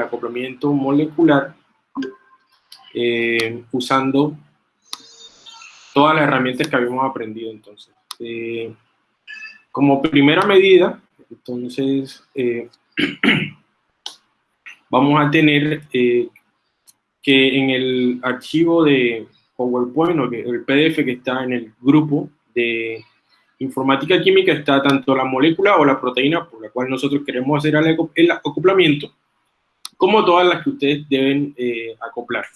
acoplamiento molecular eh, usando todas las herramientas que habíamos aprendido entonces. Eh, como primera medida, entonces, eh, vamos a tener que en el archivo de PowerPoint o el PDF que está en el grupo de informática química está tanto la molécula o la proteína por la cual nosotros queremos hacer el acoplamiento, como todas las que ustedes deben eh, acoplar.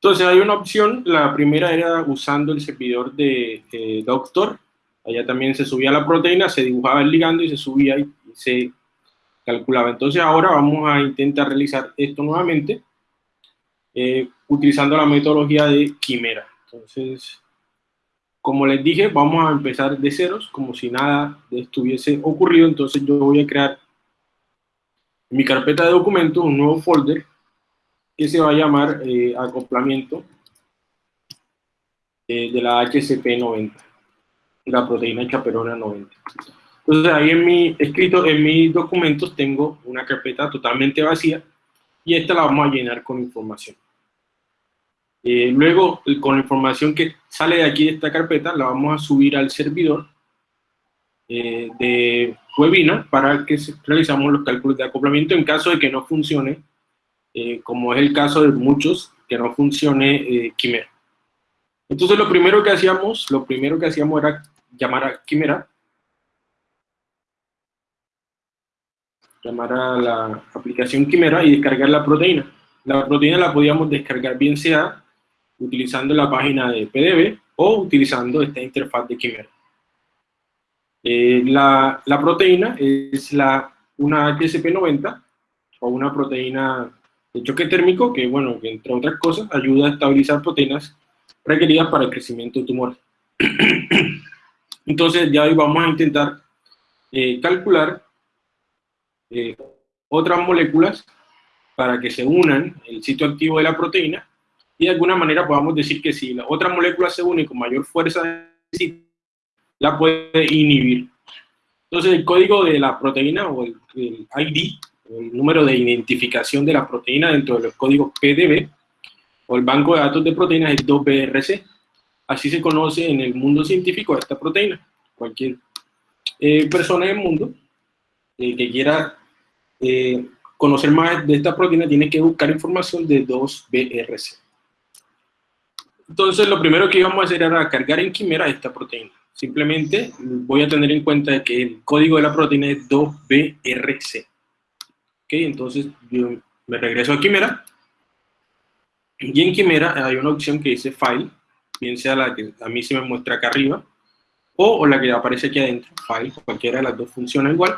Entonces hay una opción, la primera era usando el servidor de eh, Doctor, allá también se subía la proteína, se dibujaba el ligando y se subía y se calculaba. Entonces ahora vamos a intentar realizar esto nuevamente, eh, utilizando la metodología de quimera. Entonces, como les dije, vamos a empezar de ceros, como si nada hubiese ocurrido. Entonces yo voy a crear en mi carpeta de documentos un nuevo folder que se va a llamar eh, acoplamiento eh, de la HCP90, la proteína chaperona 90. Entonces ahí en mi escrito, en mis documentos tengo una carpeta totalmente vacía y esta la vamos a llenar con información. Eh, luego, con la información que sale de aquí de esta carpeta, la vamos a subir al servidor eh, de webinar para que realizamos los cálculos de acoplamiento en caso de que no funcione, eh, como es el caso de muchos, que no funcione Quimera. Entonces, lo primero que hacíamos, lo primero que hacíamos era llamar a Quimera, llamar a la aplicación Quimera y descargar la proteína. La proteína la podíamos descargar bien sea utilizando la página de PDB o utilizando esta interfaz de Quimera. Eh, la, proteína es la, una HSP90 o una proteína de choque térmico que, bueno, entre otras cosas ayuda a estabilizar proteínas requeridas para el crecimiento de tumores. Entonces ya hoy vamos a intentar eh, calcular eh, otras moléculas para que se unan el sitio activo de la proteína y de alguna manera podamos decir que si la otra molécula se une con mayor fuerza, la puede inhibir. Entonces el código de la proteína o el, ID, el número de identificación de la proteína dentro de los códigos PDB, o el banco de datos de proteínas es 2BRC. Así se conoce en el mundo científico esta proteína. Cualquier eh, persona del mundo eh, que quiera eh, conocer más de esta proteína tiene que buscar información de 2BRC. Entonces, lo primero que íbamos a hacer era cargar en Quimera esta proteína. Simplemente voy a tener en cuenta que el código de la proteína es 2BRC. Ok, entonces yo me regreso a Quimera. Y en Quimera hay una opción que dice File, bien sea la que a mí se me muestra acá arriba, o, la que aparece aquí adentro, File, cualquiera de las dos funciona igual.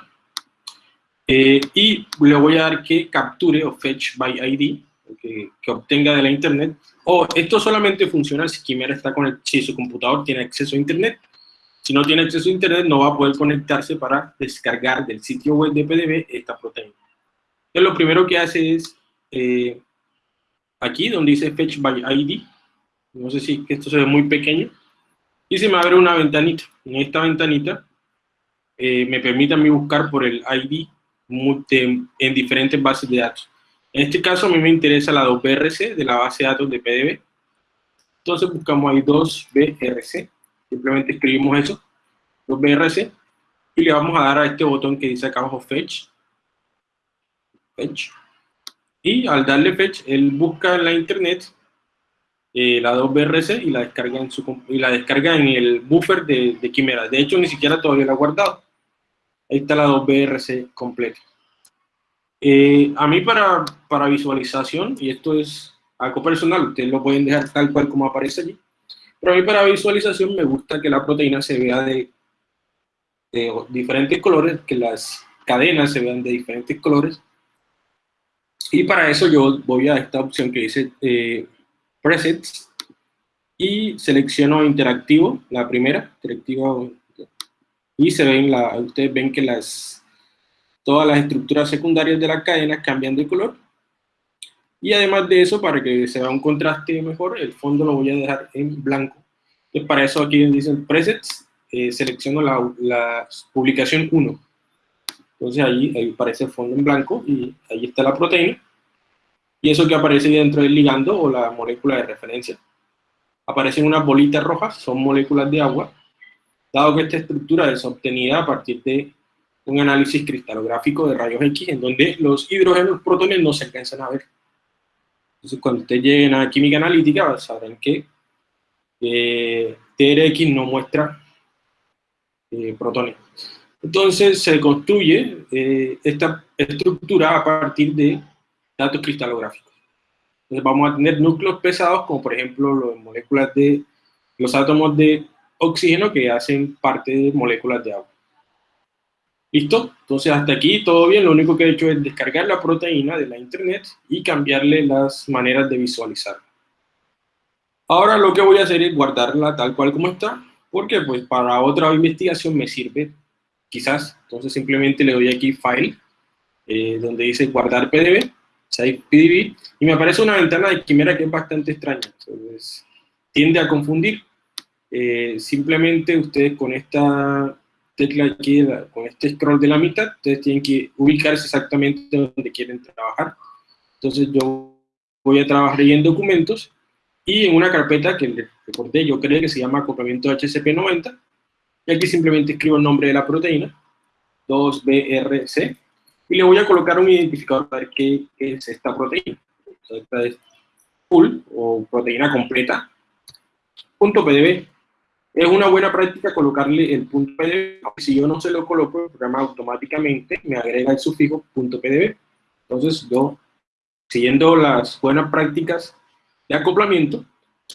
Eh, y le voy a dar que capture o fetch by ID, que, obtenga de la internet, o esto solamente funciona si Quimera está con el, si su computador tiene acceso a internet. Si no tiene acceso a internet, no va a poder conectarse para descargar del sitio web de PDB esta proteína. Entonces, lo primero que hace es, eh, aquí donde dice Fetch by ID, no sé si esto se ve muy pequeño, y se me abre una ventanita. En esta ventanita eh, me permite a mí buscar por el ID en diferentes bases de datos. En este caso a mí me interesa la 2BRC de la base de datos de PDB. Entonces buscamos ahí 2BRC. Simplemente escribimos eso, 2BRC, y le vamos a dar a este botón que dice acá abajo Fetch. Fetch. Y al darle Fetch, él busca en la internet eh, la 2BRC y la descarga en su y la descarga en el buffer de, de Quimera. De hecho, ni siquiera todavía la ha guardado. Ahí está la 2BRC completa. Eh, a mí para, para visualización, y esto es algo personal, ustedes lo pueden dejar tal cual como aparece allí, pero a mí para visualización me gusta que la proteína se vea de, de diferentes colores, que las cadenas se vean de diferentes colores, y para eso yo voy a esta opción que dice eh, Presets, y selecciono interactivo, la primera, interactivo, y se ven, la, ustedes ven que las todas las estructuras secundarias de la cadena cambian de color. Y además de eso, para que se vea un contraste mejor, el fondo lo voy a dejar en blanco. Entonces, para eso aquí dicen presets, eh, selecciono la, la, publicación 1. Entonces ahí, ahí aparece el fondo en blanco y ahí está la proteína. Y eso que aparece dentro del ligando o la molécula de referencia. Aparecen unas bolitas rojas, son moléculas de agua, dado que esta estructura es obtenida a partir de un análisis cristalográfico de rayos X, en donde los hidrógenos protones no se alcanzan a ver. Entonces, cuando ustedes lleguen a química analítica, sabrán que eh, TRX no muestra eh, protones. Entonces se construye eh, esta estructura a partir de datos cristalográficos. Entonces vamos a tener núcleos pesados, como por ejemplo los átomos de oxígeno que hacen parte de moléculas de agua. ¿Listo? Entonces hasta aquí todo bien, lo único que he hecho es descargar la proteína de la internet y cambiarle las maneras de visualizarla. Ahora lo que voy a hacer es guardarla tal cual como está, porque pues para otra investigación me sirve quizás, entonces simplemente le doy aquí File, eh, donde dice guardar PDB, Save PDB, y me aparece una ventana de quimera que es bastante extraña, entonces tiende a confundir. Eh, simplemente ustedes con esta tecla aquí, con este scroll de la mitad, ustedes tienen que ubicarse exactamente donde quieren trabajar. Entonces yo voy a trabajar en documentos, y en una carpeta que recordé, yo creo que se llama acoplamiento HCP90, y aquí simplemente escribo el nombre de la proteína, 2BRC, y le voy a colocar un identificador para ver qué es esta proteína. esta es full, o proteína completa, punto PDB. Es una buena práctica colocarle el punto PDB, si yo no se lo coloco, el programa automáticamente me agrega el sufijo punto .pdb. Entonces yo, siguiendo las buenas prácticas de acoplamiento,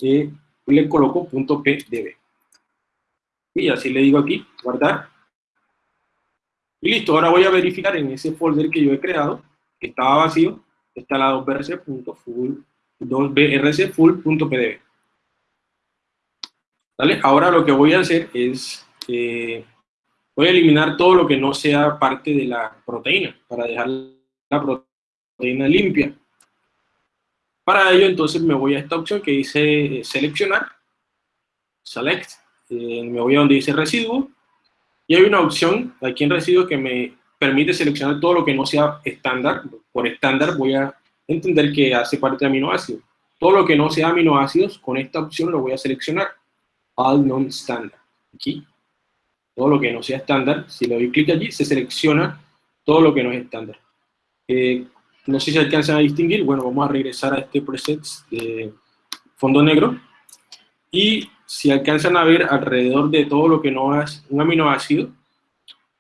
eh, le coloco punto .pdb. Y así le digo aquí, guardar. Y listo, ahora voy a verificar en ese folder que yo he creado, que estaba vacío, está la 2brc.full, 2brc ¿Vale? Ahora lo que voy a hacer es, eh, voy a eliminar todo lo que no sea parte de la proteína, para dejar la proteína limpia. Para ello, entonces, me voy a esta opción que dice seleccionar, select, eh, me voy a donde dice residuo, y hay una opción aquí en residuo que me permite seleccionar todo lo que no sea estándar. Por estándar voy a entender que hace parte de aminoácidos. Todo lo que no sea aminoácidos, con esta opción lo voy a seleccionar. All non-standard. Aquí. Todo lo que no sea estándar, si le doy clic allí, se selecciona todo lo que no es estándar. Eh, no sé si alcanzan a distinguir, bueno, vamos a regresar a este preset de fondo negro, y si alcanzan a ver alrededor de todo lo que no es un aminoácido,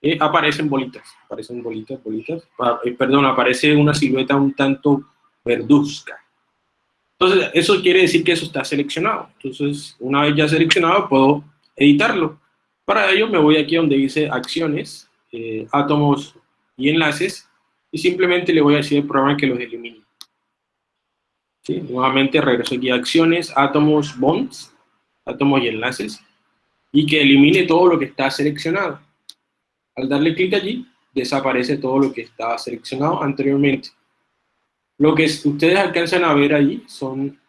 eh, aparecen bolitas, aparecen bolitas, bolitas, eh, perdón, aparece una silueta un tanto verduzca. Entonces, eso quiere decir que eso está seleccionado. Entonces, una vez ya seleccionado, puedo editarlo. Para ello, me voy aquí donde dice acciones, eh, átomos y enlaces, y simplemente le voy a decir al programa que los elimine. ¿Sí? Nuevamente regreso aquí a acciones, átomos, bonds, átomos y enlaces, y que elimine todo lo que está seleccionado. Al darle clic allí, desaparece todo lo que estaba seleccionado anteriormente. Lo que ustedes alcanzan a ver allí son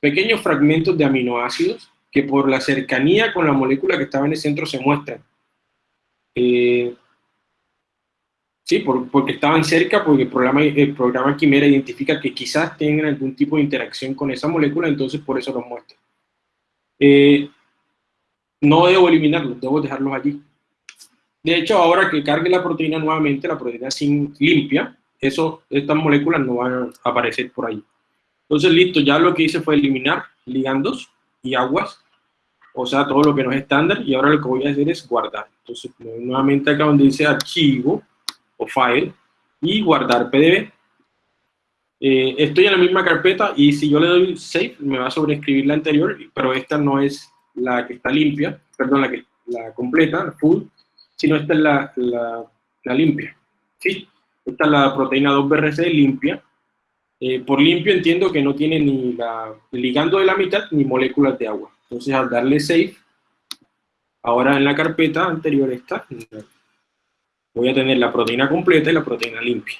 pequeños fragmentos de aminoácidos que por la cercanía con la molécula que estaba en el centro se muestran. Eh, Sí, porque estaban cerca, porque el programa, el programa Quimera identifica que quizás tengan algún tipo de interacción con esa molécula, entonces por eso los muestra. Eh, no debo eliminarlos, debo dejarlos allí. De hecho, ahora que cargue la proteína nuevamente, la proteína sin limpia, eso, estas moléculas no van a aparecer por ahí. Entonces, listo, ya lo que hice fue eliminar ligandos y aguas, o sea, todo lo que no es estándar, y ahora lo que voy a hacer es guardar. Entonces, nuevamente acá donde dice archivo, file y guardar PDF. Eh, estoy en la misma carpeta y si yo le doy save me va a sobreescribir la anterior, pero esta no es la que está limpia, perdón, la, que, la completa, full, sino esta es la, la, limpia. ¿sí? Esta es la proteína 2BRC limpia. Eh, por limpio entiendo que no tiene ni la, ligando de la mitad ni moléculas de agua. Entonces al darle save, ahora en la carpeta anterior está, voy a tener la proteína completa y la proteína limpia.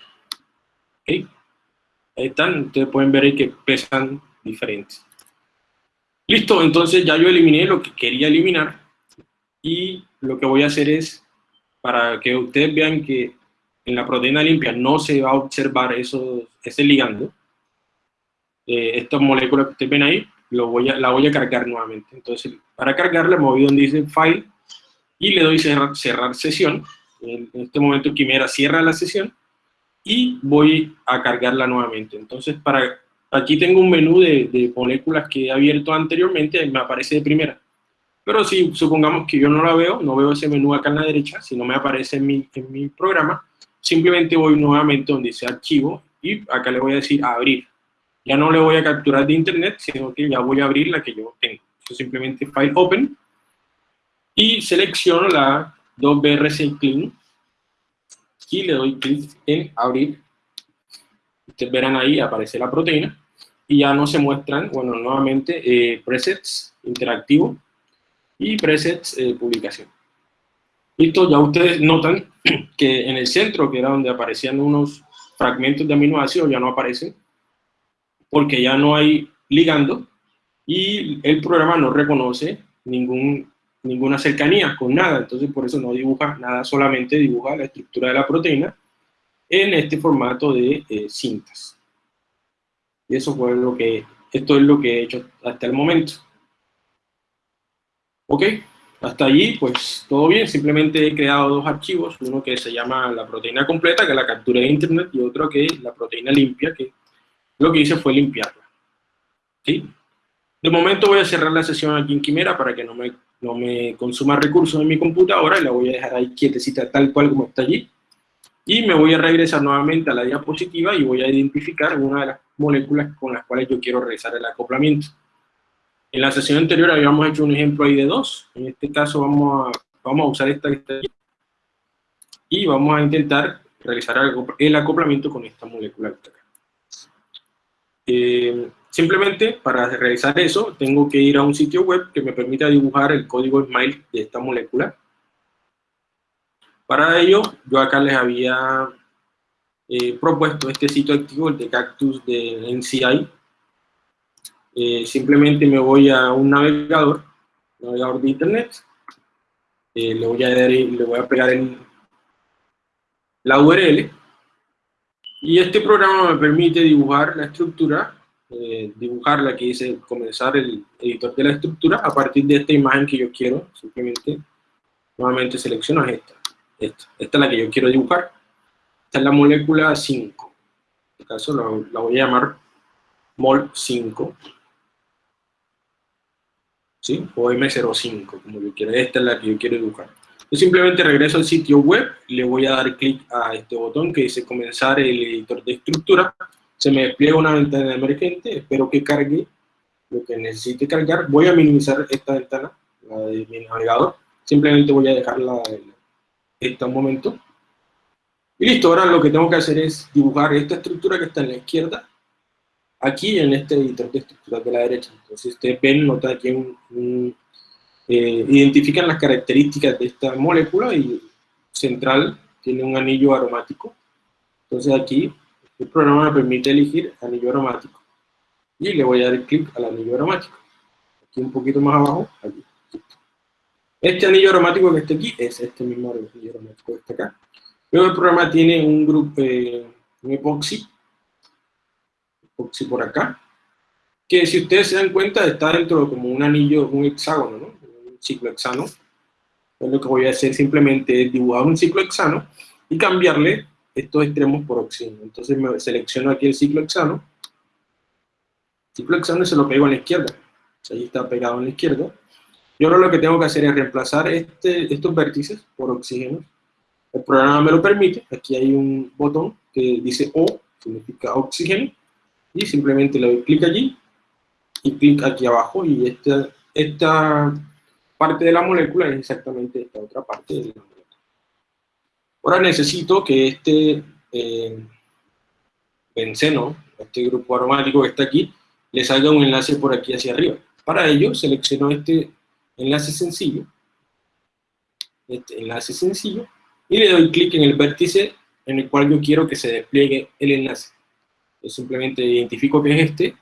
Ahí están, ustedes pueden ver ahí que pesan diferentes. Listo, entonces ya yo eliminé lo que quería eliminar y lo que voy a hacer es, para que ustedes vean que en la proteína limpia no se va a observar eso, ese ligando, eh, esta molécula que ustedes ven ahí, lo voy a, la voy a cargar nuevamente. Entonces, para cargarla me voy donde dice File y le doy cerrar, cerrar sesión. En este momento Quimera cierra la sesión y voy a cargarla nuevamente. Entonces, para aquí tengo un menú de, de moléculas que he abierto anteriormente, me aparece de primera. Pero si supongamos que yo no la veo, no veo ese menú acá en la derecha, si no me aparece en mi, en mi programa, simplemente voy nuevamente donde dice archivo y acá le voy a decir abrir. Ya no le voy a capturar de internet, sino que ya voy a abrir la que yo tengo. Simplemente file open y selecciono la 2BRC clean y le doy clic en abrir. Ustedes verán ahí, aparece la proteína y ya no se muestran, bueno, nuevamente eh, presets interactivo y presets eh, publicación. Listo, ya ustedes notan que en el centro, que era donde aparecían unos fragmentos de aminoácidos, ya no aparecen, porque ya no hay ligando, y el programa no reconoce ningún, ninguna cercanía con nada, entonces por eso no dibuja nada, solamente dibuja la estructura de la proteína en este formato de eh, cintas. Y eso fue lo que, esto es lo que he hecho hasta el momento. Ok, hasta allí, pues todo bien, simplemente he creado dos archivos, uno que se llama la proteína completa, que la captura de internet, y otro que es la proteína limpia, que lo que hice fue limpiarla. ¿Sí? De momento voy a cerrar la sesión aquí en Quimera para que no me, no me consuma recursos en mi computadora, y la voy a dejar ahí quietecita tal cual como está allí. Y me voy a regresar nuevamente a la diapositiva y voy a identificar una de las moléculas con las cuales yo quiero realizar el acoplamiento. En la sesión anterior habíamos hecho un ejemplo ahí de dos. En este caso vamos a, vamos a usar esta Y vamos a intentar realizar el acoplamiento con esta molécula eh, simplemente para realizar eso tengo que ir a un sitio web que me permita dibujar el código SMILE de esta molécula. Para ello, yo acá les había eh, propuesto este sitio activo, el de Cactus de NCI, eh, simplemente me voy a un navegador, navegador de internet, eh, le, voy a le voy a pegar en la URL, y este programa me permite dibujar la estructura, eh, dibujar la que dice comenzar el editor de la estructura a partir de esta imagen que yo quiero, simplemente, nuevamente selecciono esta, esta, esta es la que yo quiero dibujar, esta es la molécula 5, en este caso la, la voy a llamar mol 5, ¿sí? o M05, como yo quiera. Esta es la que yo quiero dibujar. Yo simplemente regreso al sitio web, le voy a dar clic a este botón que dice comenzar el editor de estructura, se me despliega una ventana emergente, espero que cargue lo que necesite cargar, voy a minimizar esta ventana, la de mi navegador, simplemente voy a dejarla esta un momento, y listo, ahora lo que tengo que hacer es dibujar esta estructura que está en la izquierda, aquí en este editor de estructuras de la derecha. Entonces ustedes ven, notan aquí un, eh, identifican las características de esta molécula y central tiene un anillo aromático. Entonces aquí el programa me permite elegir anillo aromático. Y le voy a dar clic al anillo aromático. Aquí un poquito más abajo, aquí. Este anillo aromático que está aquí es este mismo anillo aromático que está acá. Luego el programa tiene un grupo, eh, un epoxi, por acá, que si ustedes se dan cuenta está dentro de como un anillo, un hexágono, ¿no? un ciclo hexano. Entonces lo que voy a hacer simplemente es dibujar un ciclo hexano y cambiarle estos extremos por oxígeno. Entonces me selecciono aquí el ciclo hexano, ciclo hexano y se lo pego a la izquierda. Ahí está pegado a la izquierda. Yo ahora lo que tengo que hacer es reemplazar este, estos vértices por oxígeno. El programa me lo permite. Aquí hay un botón que dice O, significa oxígeno y simplemente le doy clic allí y clic aquí abajo y esta, esta parte de la molécula es exactamente esta otra parte de la molécula. Ahora necesito que este eh, benceno, este grupo aromático que está aquí, le salga un enlace por aquí hacia arriba. Para ello selecciono este enlace sencillo, este enlace sencillo, y le doy clic en el vértice en el cual yo quiero que se despliegue el enlace. Simplemente identifico que es este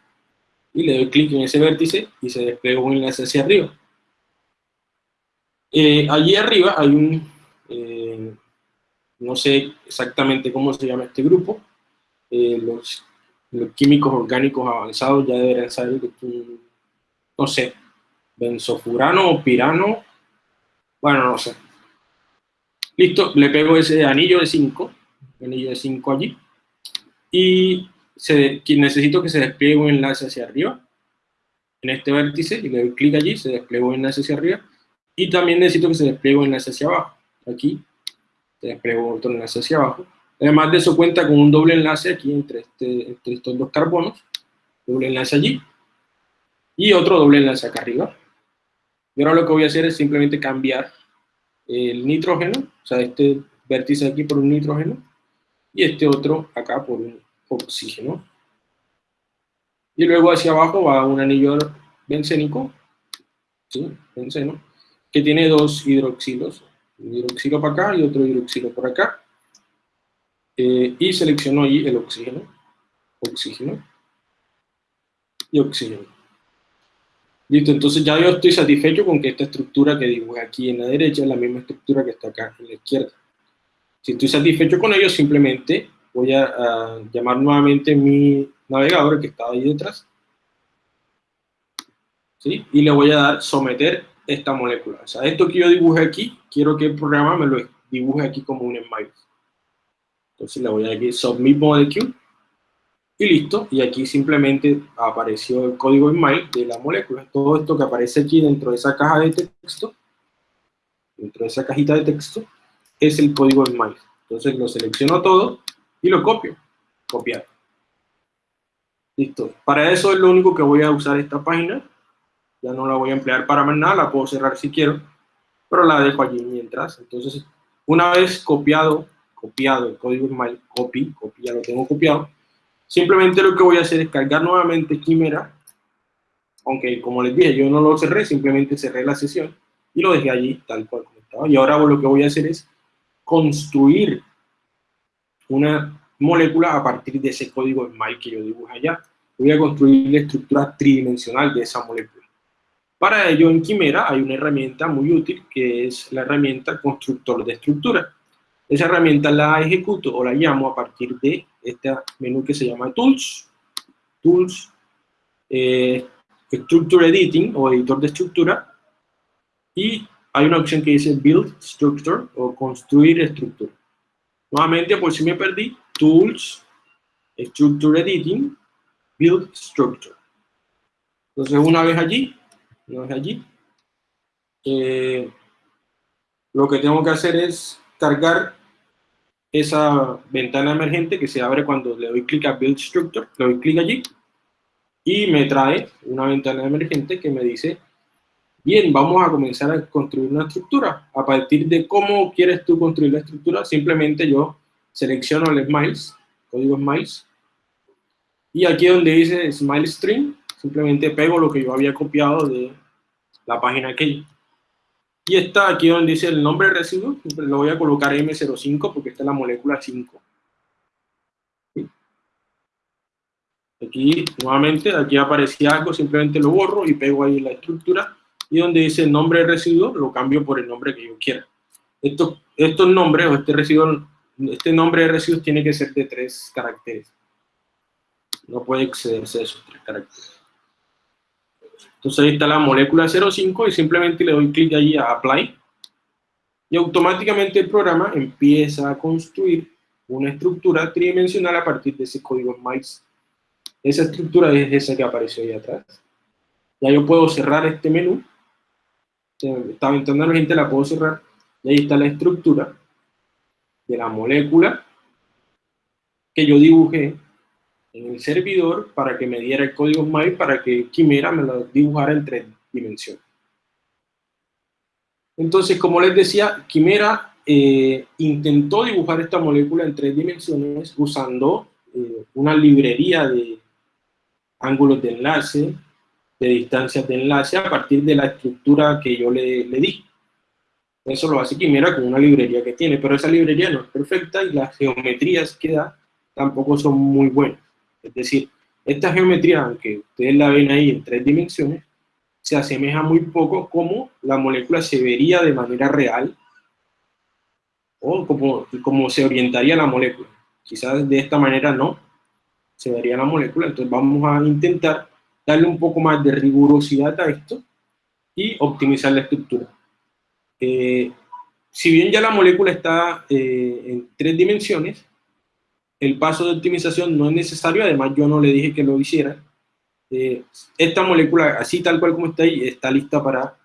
y le doy clic en ese vértice y se despliega un enlace hacia arriba. Eh, allí arriba hay un, eh, no sé exactamente cómo se llama este grupo, eh, los, químicos orgánicos avanzados ya deberían saber que no sé, benzofurano o pirano, bueno, no sé. Listo, le pego ese anillo de 5, anillo de 5 allí, y se, necesito que se despliegue un enlace hacia arriba, en este vértice, y le doy clic allí, se despliega un enlace hacia arriba, y también necesito que se despliegue un enlace hacia abajo, aquí, se despliega otro enlace hacia abajo, además de eso cuenta con un doble enlace aquí entre, este, entre estos dos carbonos, doble enlace allí, y otro doble enlace acá arriba, y ahora lo que voy a hacer es simplemente cambiar el nitrógeno, o sea, este vértice aquí por un nitrógeno, y este otro acá por un oxígeno. Y luego hacia abajo va un anillo bencénico, ¿sí? benceno, que tiene dos hidroxilos, un hidroxilo para acá y otro hidroxilo por acá. Eh, y selecciono ahí el oxígeno, oxígeno y oxígeno. Listo, entonces ya yo estoy satisfecho con que esta estructura que dibujé aquí en la derecha es la misma estructura que está acá en la izquierda. Si estoy satisfecho con ello, simplemente voy a, llamar nuevamente mi navegador que estaba ahí detrás. ¿sí? Y le voy a dar someter esta molécula. O sea, esto que yo dibuje aquí, quiero que el programa me lo dibuje aquí como un smile. Entonces le voy a dar aquí submit molecule y listo. Y aquí simplemente apareció el código smile de la molécula. Todo esto que aparece aquí dentro de esa caja de texto, dentro de esa cajita de texto, es el código smile. Entonces lo selecciono todo y lo copio. Copiar. Listo. Para eso es lo único que voy a usar esta página. Ya no la voy a emplear para más nada, la puedo cerrar si quiero, pero la dejo allí mientras. Entonces, una vez copiado, copiado el código smile, copy, copy, ya lo tengo copiado, simplemente lo que voy a hacer es cargar nuevamente Quimera, aunque como les dije, yo no lo cerré, simplemente cerré la sesión y lo dejé allí tal cual como estaba. Y ahora lo que voy a hacer es construir una molécula a partir de ese código SMILE que yo dibujé allá. Voy a construir la estructura tridimensional de esa molécula. Para ello, en Quimera hay una herramienta muy útil que es la herramienta constructor de estructura. Esa herramienta la ejecuto o la llamo a partir de este menú que se llama Tools, Tools, eh, Structure Editing o editor de estructura y hay una opción que dice Build Structure o Construir Estructura. Nuevamente, por si me perdí, Tools, Structure Editing, Build Structure. Entonces, una vez allí, una vez allí, eh, lo que tengo que hacer es cargar esa ventana emergente que se abre cuando le doy clic a Build Structure, le doy clic allí, y me trae una ventana emergente que me dice Bien, vamos a comenzar a construir una estructura. A partir de cómo quieres tú construir la estructura, simplemente yo selecciono el Smiles, código Smiles, y aquí donde dice Smile String, simplemente pego lo que yo había copiado de la página que Y está aquí donde dice el nombre de residuo, lo voy a colocar M05 porque esta es la molécula 5. Aquí, nuevamente, aquí aparecía algo, simplemente lo borro y pego ahí la estructura y donde dice nombre de residuo, lo cambio por el nombre que yo quiera. Estos, estos nombres o este residuo, este nombre de residuos tiene que ser de tres caracteres. No puede excederse de esos tres caracteres. Entonces ahí está la molécula 05 y simplemente le doy clic allí a Apply. Y automáticamente el programa empieza a construir una estructura tridimensional a partir de ese código MICE. Esa estructura es esa que apareció ahí atrás. Ya yo puedo cerrar este menú esta ventana emergente la puedo cerrar y ahí está la estructura de la molécula que yo dibujé en el servidor para que me diera el código SMILE para que Quimera me lo dibujara en tres dimensiones. Entonces, como les decía, Quimera eh, intentó dibujar esta molécula en tres dimensiones usando eh, una librería de ángulos de enlace, de distancias de enlace a partir de la estructura que yo le, le di. Eso lo hace Quimera con una librería que tiene, pero esa librería no es perfecta y las geometrías que da tampoco son muy buenas. Es decir, esta geometría, aunque ustedes la ven ahí en tres dimensiones, se asemeja muy poco como la molécula se vería de manera real o como, como se orientaría la molécula. Quizás de esta manera no se vería la molécula, entonces vamos a intentar darle un poco más de rigurosidad a esto y optimizar la estructura. Eh, si bien ya la molécula está eh, en tres dimensiones, el paso de optimización no es necesario, además yo no le dije que lo hiciera. Eh, esta molécula, así tal cual como está ahí, está lista para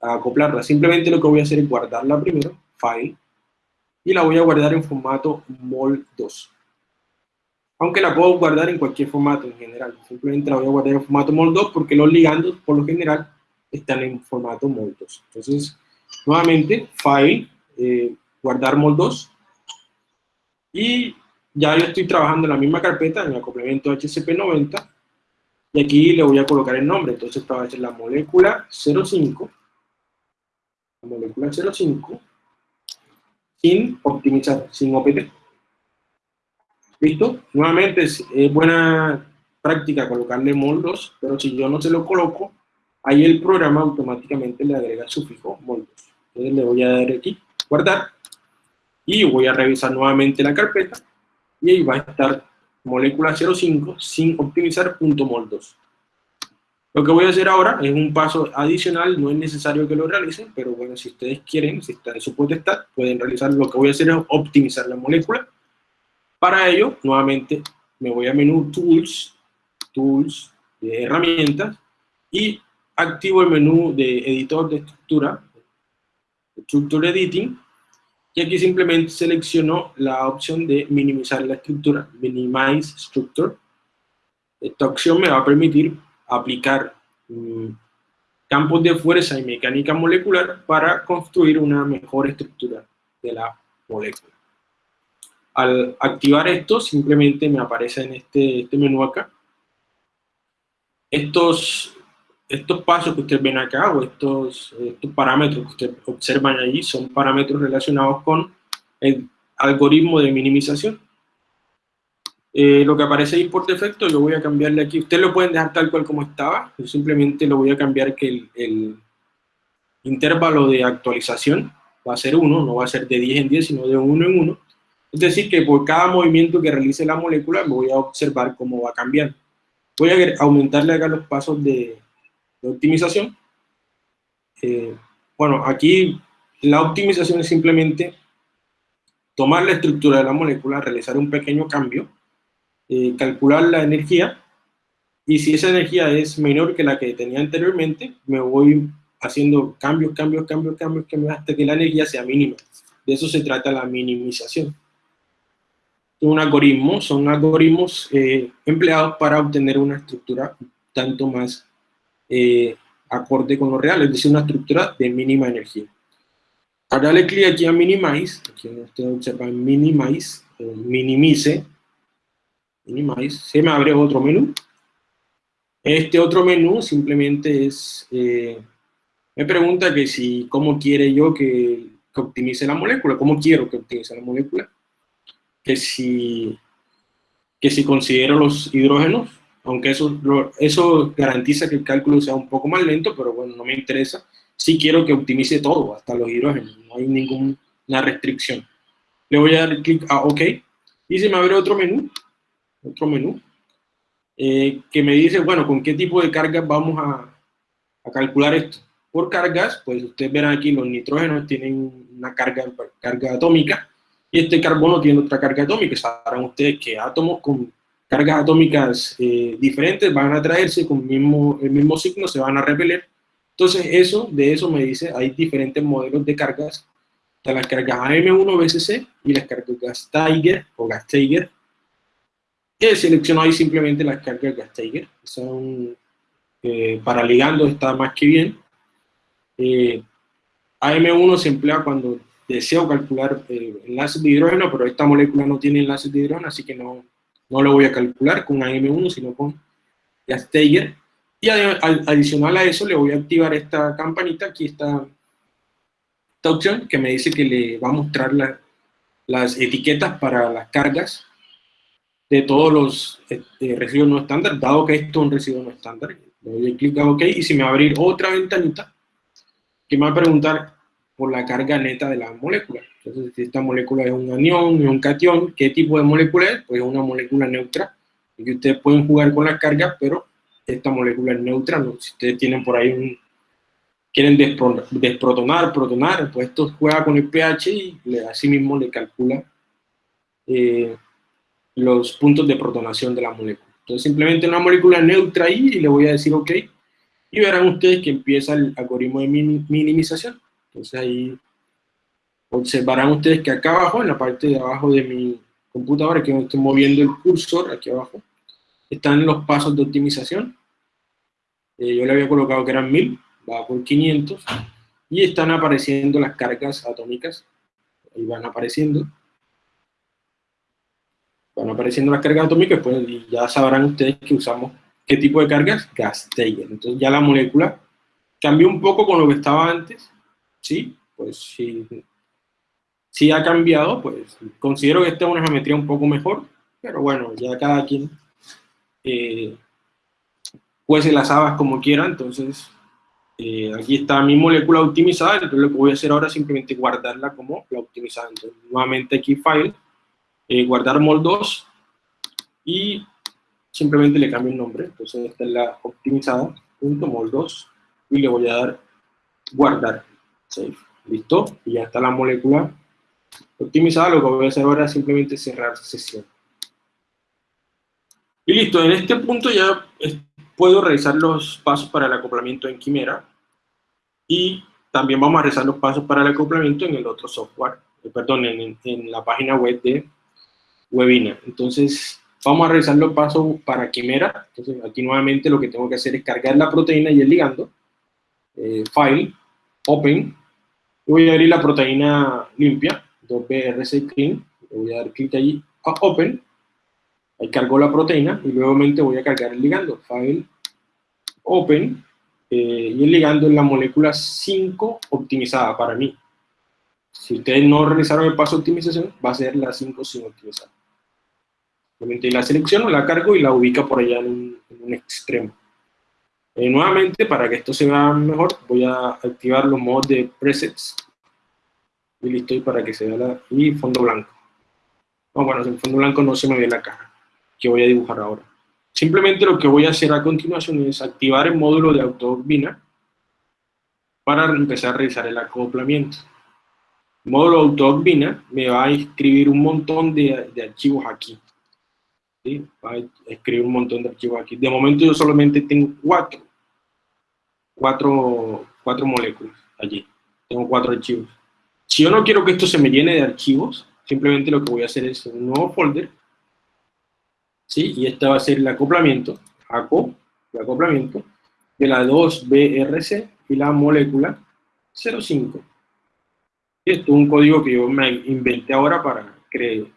acoplarla. Simplemente lo que voy a hacer es guardarla primero, File, y la voy a guardar en formato MOL2. Aunque la puedo guardar en cualquier formato en general. Simplemente la voy a guardar en formato MOL2 porque los ligandos, por lo general, están en formato MOL2. Entonces, nuevamente, File, eh, guardar MOL2. Y ya yo estoy trabajando en la misma carpeta, en el complemento HCP90. Y aquí le voy a colocar el nombre. Entonces, va a ser la molécula 05. La molécula 05 sin optimizar, sin OPT. ¿Listo? Nuevamente es, buena práctica colocarle moldos, pero si yo no se lo coloco, ahí el programa automáticamente le agrega sufijo moldos. Entonces le voy a dar aquí, guardar, y voy a revisar nuevamente la carpeta, y ahí va a estar molécula 05 sin optimizar punto moldos. Lo que voy a hacer ahora es un paso adicional, no es necesario que lo realicen, pero bueno, si ustedes quieren, si está en su potestad, pueden realizar, lo que voy a hacer es optimizar la molécula. Para ello, nuevamente, me voy a menú Tools, Tools, de herramientas, y activo el menú de editor de estructura, Structure Editing, y aquí simplemente selecciono la opción de minimizar la estructura, Minimize Structure. Esta opción me va a permitir aplicar mm, campos de fuerza y mecánica molecular para construir una mejor estructura de la molécula. Al activar esto, simplemente me aparece en este, este menú acá. Estos, pasos que ustedes ven acá, o estos, estos parámetros que ustedes observan allí, son parámetros relacionados con el algoritmo de minimización. Eh, lo que aparece ahí por defecto, yo voy a cambiarle aquí. Ustedes lo pueden dejar tal cual como estaba. Yo simplemente lo voy a cambiar que el, el intervalo de actualización va a ser 1, no va a ser de 10 en 10, sino de 1 en 1. Es decir, que por cada movimiento que realice la molécula, me voy a observar cómo va cambiando. Voy a aumentarle acá los pasos de, de optimización. Eh, bueno, aquí la optimización es simplemente tomar la estructura de la molécula, realizar un pequeño cambio, eh, calcular la energía y si esa energía es menor que la que tenía anteriormente, me voy haciendo cambios, cambios, cambios, cambios, cambios hasta que la energía sea mínima. De eso se trata la minimización. Un algoritmo, son algoritmos eh, empleados para obtener una estructura tanto más eh, acorde con lo real, es decir, una estructura de mínima energía. Ahora le clic aquí a Minimize, aquí ustedes observan Minimize, minimice, se me abre otro menú. Este otro menú simplemente es, eh, me pregunta que si, cómo quiere yo que, optimice la molécula, cómo quiero que optimice la molécula, que si, que si considero los hidrógenos, aunque eso, eso garantiza que el cálculo sea un poco más lento, pero bueno, no me interesa, si quiero que optimice todo, hasta los hidrógenos, no hay ninguna restricción. Le voy a dar clic a OK, y se me abre otro menú, otro menú, eh, que me dice, bueno, con qué tipo de cargas vamos a, a, calcular esto. Por cargas, pues ustedes verán aquí los nitrógenos tienen una carga, carga atómica y este carbono tiene otra carga atómica. Sabrán ustedes que átomos con cargas atómicas eh, diferentes van a atraerse con mismo, el mismo signo, se van a repeler. Entonces eso, de eso me dice, hay diferentes modelos de cargas, de las cargas AM1-BCC y las cargas Tiger o Gas-Tiger que selecciono ahí simplemente las cargas Gastiger, son eh, para ligando está más que bien. Eh, AM1 se emplea cuando deseo calcular eh, enlaces de hidrógeno, pero esta molécula no tiene enlaces de hidrógeno, así que no, no lo voy a calcular con AM1, sino con Gastiger. Y adicional a eso le voy a activar esta campanita, aquí está esta opción que me dice que le va a mostrar las etiquetas para las cargas de todos los este, residuos no estándar, dado que esto es un residuo no estándar. Le doy clic a OK y si me va a abrir otra ventanita que me va a preguntar por la carga neta de la molécula. Entonces, si esta molécula es un anión, es un cation, ¿qué tipo de molécula es? Pues es una molécula neutra, y ustedes pueden jugar con las cargas, pero esta molécula es neutra, ¿no? si ustedes tienen por ahí un, quieren desprotonar, protonar, pues esto juega con el pH y le, así mismo le calcula eh, los puntos de protonación de la molécula. Entonces simplemente una molécula neutra ahí y le voy a decir OK, y verán ustedes que empieza el algoritmo de minimización. Entonces ahí observarán ustedes que acá abajo, en la parte de abajo de mi computadora, que estoy moviendo el cursor, aquí abajo, están los pasos de optimización. Eh, yo le había colocado que eran 1000, va por 500, y están apareciendo las cargas atómicas, ahí van apareciendo, van apareciendo las cargas atómicas, pues y ya sabrán ustedes que usamos qué tipo de cargas, gas Entonces ya la molécula cambió un poco con lo que estaba antes, ¿sí? Pues sí, sí ha cambiado, pues considero que esta es una geometría un poco mejor, pero bueno, ya cada quien eh, se las habas como quiera, entonces eh, aquí está mi molécula optimizada, entonces lo que voy a hacer ahora es simplemente guardarla como la optimizada. Entonces, nuevamente aquí File, eh, guardar mol2, y simplemente le cambio el nombre, entonces esta es la optimizada, punto mol2, y le voy a dar guardar, save, listo, y ya está la molécula optimizada, lo que voy a hacer ahora es simplemente cerrar sesión. Y listo, en este punto ya puedo realizar los pasos para el acoplamiento en Quimera y también vamos a realizar los pasos para el acoplamiento en el otro software, eh, perdón, en, en, la página web de Webinar. Entonces, vamos a realizar los pasos para Quimera. Entonces, aquí nuevamente lo que tengo que hacer es cargar la proteína y el ligando. Eh, file, Open. Voy a abrir la proteína limpia, 2BRC Clean. voy a dar clic allí a Open Ahí cargo la proteína y luego voy a cargar el ligando. File, Open, eh, y el ligando es la molécula 5 optimizada para mí. Si ustedes no realizaron el paso de optimización, va a ser la 5 sin optimizar. Simplemente la selecciono, la cargo y la ubica por allá en un, extremo. Eh, nuevamente, para que esto se vea mejor, voy a activar los modos de presets. Y listo, y para que se vea la... y fondo blanco. No, bueno, en fondo blanco no se me ve la cara que voy a dibujar ahora. Simplemente lo que voy a hacer a continuación es activar el módulo de autoturbina para empezar a realizar el acoplamiento. El módulo autoturbina me va a escribir un montón de, archivos aquí. ¿Sí? Va a escribir un montón de archivos aquí. De momento yo solamente tengo cuatro, cuatro, cuatro moléculas allí. Tengo cuatro archivos. Si yo no quiero que esto se me llene de archivos, simplemente lo que voy a hacer es un nuevo folder ¿sí? Y este va a ser el acoplamiento, ACO, el acoplamiento, de la 2BRC y la molécula 05. Esto es un código que yo me inventé ahora para que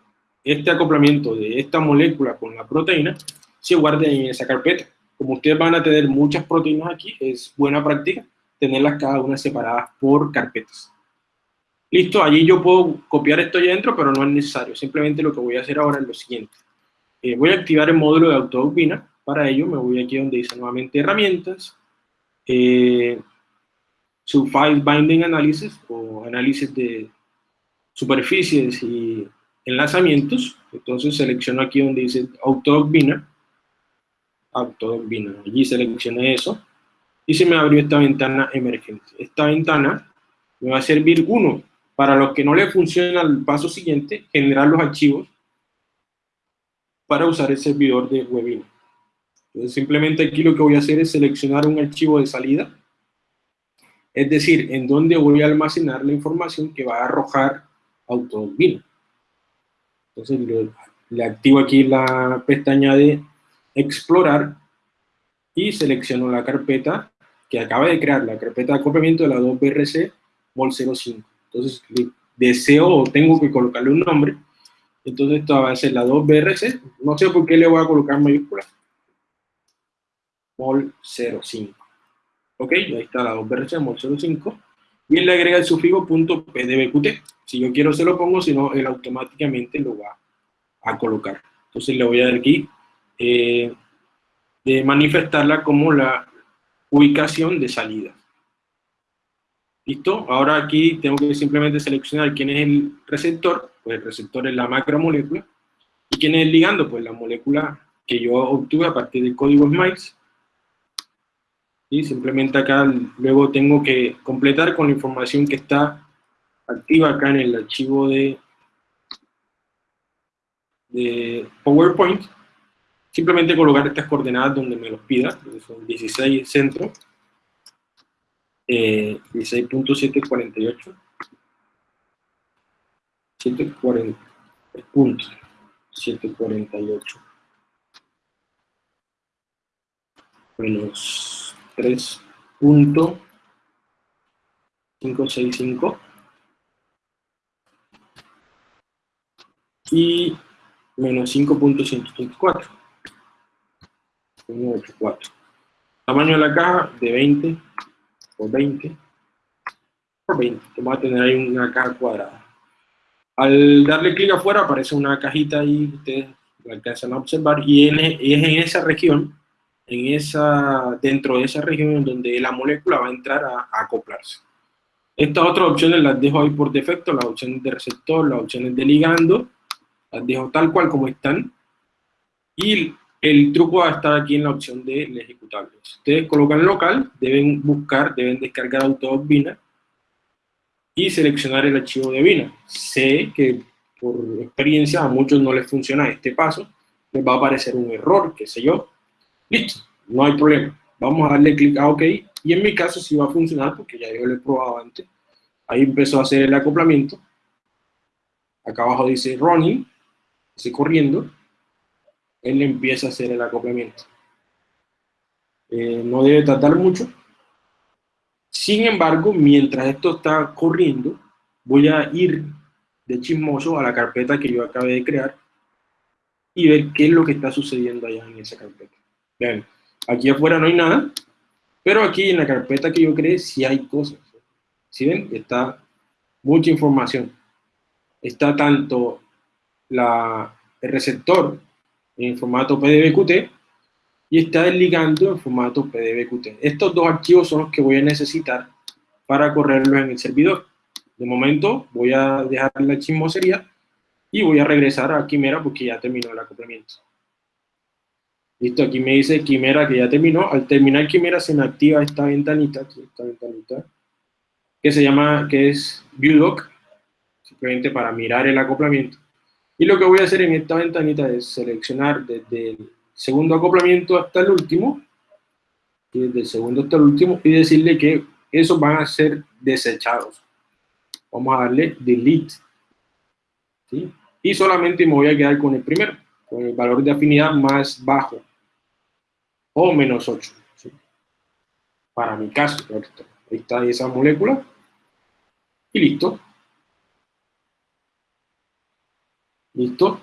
este acoplamiento de esta molécula con la proteína se guarde en esa carpeta. Como ustedes van a tener muchas proteínas aquí, es buena práctica tenerlas cada una separadas por carpetas. Listo, allí yo puedo copiar esto allá adentro, pero no es necesario. Simplemente lo que voy a hacer ahora es lo siguiente. Eh, voy a activar el módulo de autodoctrina. Para ello me voy aquí donde dice nuevamente herramientas, eh, su file binding analysis o análisis de superficies y enlazamientos. Entonces selecciono aquí donde dice autodoctrina. Autodoctrina. Allí seleccioné eso y se me abrió esta ventana emergente. Esta ventana me va a servir, uno, para los que no le funciona el paso siguiente, generar los archivos para usar el servidor de webinar. Entonces, simplemente aquí lo que voy a hacer es seleccionar un archivo de salida, es decir, en donde voy a almacenar la información que va a arrojar AutoWebinar. Entonces, le, activo aquí la pestaña de explorar y selecciono la carpeta que acaba de crear, la carpeta de acoplamiento de la 2BRC MOL05. Entonces, deseo o tengo que colocarle un nombre entonces esto va a ser la 2BRC. No sé por qué le voy a colocar mayúscula. Mol 05. Ok, ahí está la 2BRC, mol 05. Y él le agrega el sufijo .pdbqt. Si yo quiero se lo pongo, si no, él automáticamente lo va a colocar. Entonces le voy a dar aquí eh, de manifestarla como la ubicación de salida. ¿Listo? Ahora aquí tengo que simplemente seleccionar quién es el receptor, pues el receptor es la macromolécula, y quién es el ligando, pues la molécula que yo obtuve a partir del código SMILES. Y simplemente acá luego tengo que completar con la información que está activa acá en el archivo de, de PowerPoint, simplemente colocar estas coordenadas donde me los pida, son 16 centro, eh, 16.748, 740 puntos, 748 menos 3.565 y menos 5.134 184 tamaño de la caja de 20 por 20 por 20 vamos a tener ahí una caja cuadrada. Al darle clic afuera aparece una cajita ahí ustedes lo alcanzan a observar y, y es en esa región en esa, dentro de esa región donde la molécula va a entrar a, acoplarse. Estas otras opciones las dejo ahí por defecto, las opciones de receptor, las opciones de ligando, las dejo tal cual como están. Y el truco va a estar aquí en la opción de ejecutable. Si ustedes colocan local, deben buscar, deben descargar Autodoc Vina y seleccionar el archivo de Vina. Sé que por experiencia a muchos no les funciona este paso, les va a aparecer un error, qué sé yo, Listo, no hay problema. Vamos a darle clic a OK. Y en mi caso sí va a funcionar porque ya yo lo he probado antes. Ahí empezó a hacer el acoplamiento. Acá abajo dice running, dice corriendo. Él empieza a hacer el acoplamiento. Eh, no debe tardar mucho. Sin embargo, mientras esto está corriendo, voy a ir de chismoso a la carpeta que yo acabé de crear y ver qué es lo que está sucediendo allá en esa carpeta. Vean, aquí afuera no hay nada, pero aquí en la carpeta que yo creé sí hay cosas. ¿Sí ven? Está mucha información. Está tanto la, el receptor en formato PDBQT y está el ligando en formato PDBQT. Estos dos archivos son los que voy a necesitar para correrlos en el servidor. De momento voy a dejar la chismosería y voy a regresar a Quimera porque ya terminó el acoplamiento. Listo, aquí me dice Quimera que ya terminó. Al terminar Quimera se me activa esta ventanita, esta ventanita, que se llama, que es ViewDoc, simplemente para mirar el acoplamiento. Y lo que voy a hacer en esta ventanita es seleccionar desde el segundo acoplamiento hasta el último, y desde el segundo hasta el último, y decirle que esos van a ser desechados. Vamos a darle Delete. ¿sí? Y solamente me voy a quedar con el primero con el valor de afinidad más bajo, o menos 8. Para mi caso, ahí está esa molécula, y listo. ¿Listo?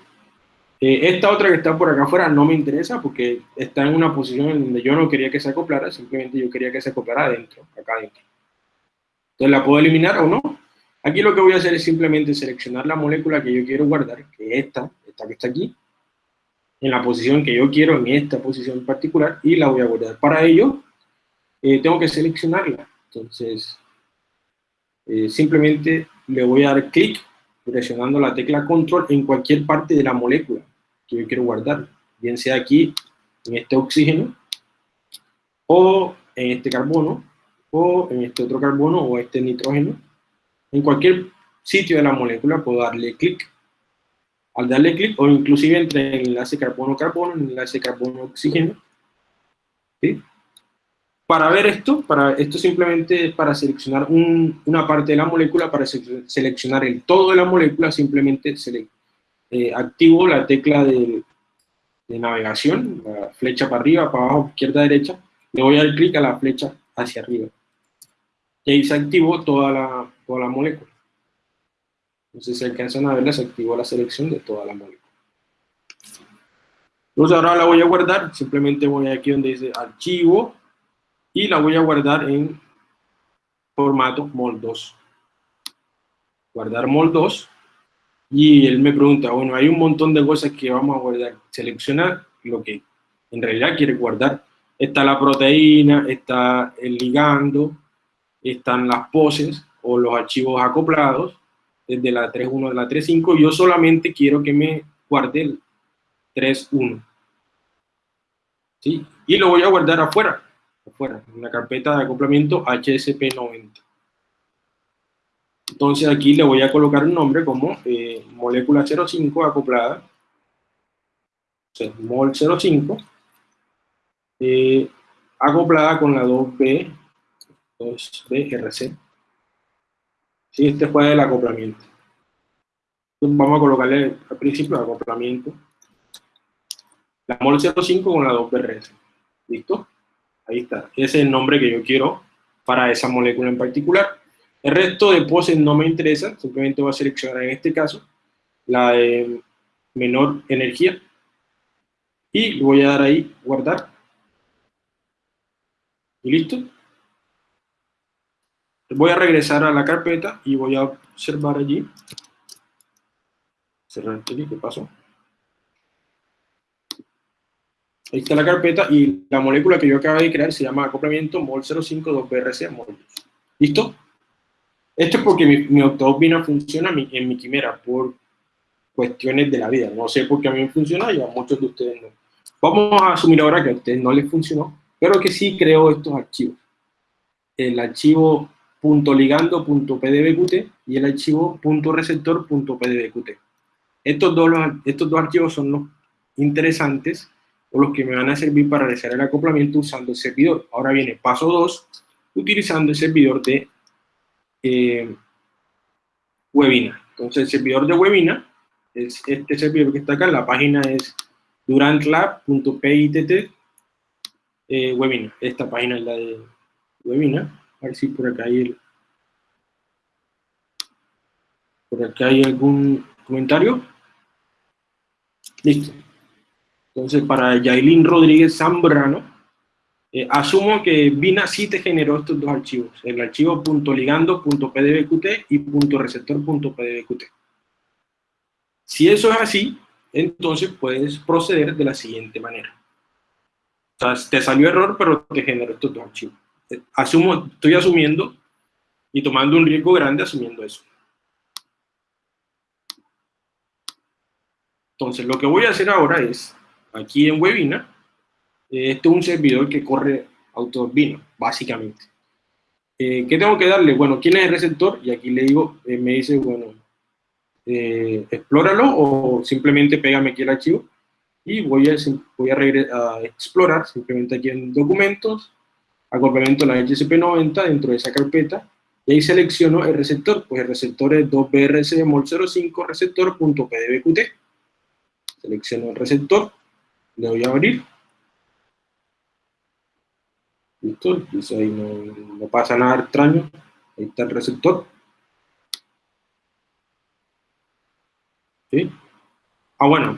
Eh, esta otra que está por acá afuera no me interesa porque está en una posición en donde yo no quería que se acoplara, simplemente yo quería que se acoplara adentro, acá adentro. Entonces la puedo eliminar o no. Aquí lo que voy a hacer es simplemente seleccionar la molécula que yo quiero guardar, que es esta, esta que está aquí, en la posición que yo quiero, en esta posición particular, y la voy a guardar. Para ello, eh, tengo que seleccionarla. Entonces, eh, simplemente le voy a dar clic presionando la tecla control en cualquier parte de la molécula que yo quiero guardar, bien sea aquí en este oxígeno, o en este carbono, o en este otro carbono, o este nitrógeno. En cualquier sitio de la molécula puedo darle clic al darle clic, o inclusive entre el enlace carbono-carbono, el enlace carbono-oxígeno. ¿sí? Para ver esto, para, esto simplemente es para seleccionar una parte de la molécula, para seleccionar el todo de la molécula, simplemente eh, activo la tecla de, de, navegación, la flecha para arriba, para abajo, izquierda, derecha, le voy a dar clic a la flecha hacia arriba. Y ahí se activó toda la, toda la molécula. Entonces, si alcanzan a ver, se activó la selección de toda la molécula. Entonces, ahora la voy a guardar. Simplemente voy aquí donde dice archivo y la voy a guardar en formato MOL2. Guardar MOL2. Y él me pregunta, bueno, hay un montón de cosas que vamos a guardar. Selecciona lo que en realidad quiere guardar. Está la proteína, está el ligando, están las poses o los archivos acoplados desde la 3.1 a la 3.5. Yo solamente quiero que me guarde el 3.1. ¿Sí? Y lo voy a guardar afuera, afuera, en la carpeta de acoplamiento HSP90. Entonces aquí le voy a colocar un nombre como eh, molécula 05 acoplada, mol 05, eh, acoplada con la 2B, 2BRC. Sí, este fue el acoplamiento. vamos a colocarle al principio el acoplamiento. La mol 05 con la 2BRC. ¿Listo? Ahí está. Ese es el nombre que yo quiero para esa molécula en particular. El resto de poses no me interesa, simplemente voy a seleccionar en este caso la de menor energía y le voy a dar ahí guardar y listo voy a regresar a la carpeta y voy a observar allí cerrar aquí, ¿qué pasó? ahí está la carpeta y la molécula que yo acabo de crear se llama acoplamiento mol 052 brc ¿listo? Esto es porque mi, mi funciona en mi quimera por cuestiones de la vida. No sé por qué a mí me funciona y a muchos de ustedes no. Vamos a asumir ahora que a ustedes no les funcionó, pero que sí creo estos archivos. El archivo .ligando.pdbqt y el archivo .receptor.pdbqt. Estos dos, estos dos archivos son los interesantes o los que me van a servir para realizar el acoplamiento usando el servidor. Ahora viene paso 2, utilizando el servidor de eh, webinar. Entonces, el servidor de webinar es este servidor que está acá. La página es durantlab.pitt eh, webinar. Esta página es la de webinar. A ver si por acá hay el, por acá hay algún comentario. Listo. Entonces, para Yailin Rodríguez Zambrano, eh, asumo que Vina sí te generó estos dos archivos, el archivo .ligando.pdbqt y .receptor.pdbqt. Si eso es así, entonces puedes proceder de la siguiente manera. O sea, te salió error, pero te generó estos dos archivos. Asumo, estoy asumiendo y tomando un riesgo grande asumiendo eso. Entonces, lo que voy a hacer ahora es, aquí en Webinar, este es un servidor que corre AutoVino, básicamente. Eh, ¿Qué tengo que darle? Bueno, ¿quién es el receptor? Y aquí le digo, eh, me dice, bueno, eh, explóralo o simplemente pégame aquí el archivo. Y voy a, voy a, a explorar simplemente aquí en documentos, acoplamiento de la HCP90 dentro de esa carpeta, y ahí selecciono el receptor, pues el receptor es 2BRC mol 05 receptor.pdbqt. Selecciono el receptor, le voy a abrir, ¿Listo? Ahí no, pasa nada extraño. Ahí está el receptor. ¿Sí? Ah, bueno.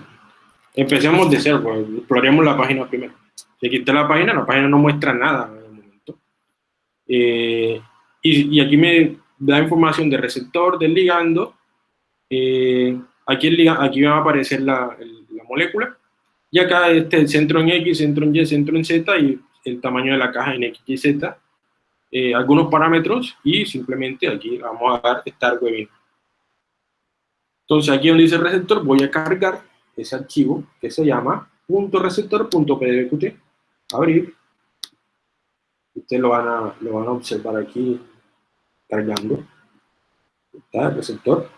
Empecemos de cero, pues, exploremos la página primero. Si aquí está la página, la página no muestra nada. Eh, y, aquí me da información del receptor, del ligando. Eh, aquí, el, aquí va a aparecer la, la molécula. Y acá este el centro en X, centro en Y, centro en Z y el tamaño de la caja en X, Y, Z, eh, algunos parámetros y simplemente aquí vamos a dar Start Webinar. Entonces aquí donde dice receptor voy a cargar ese archivo que se llama .receptor.pdbqt, abrir, ustedes lo van, a, lo van a observar aquí cargando, está el receptor.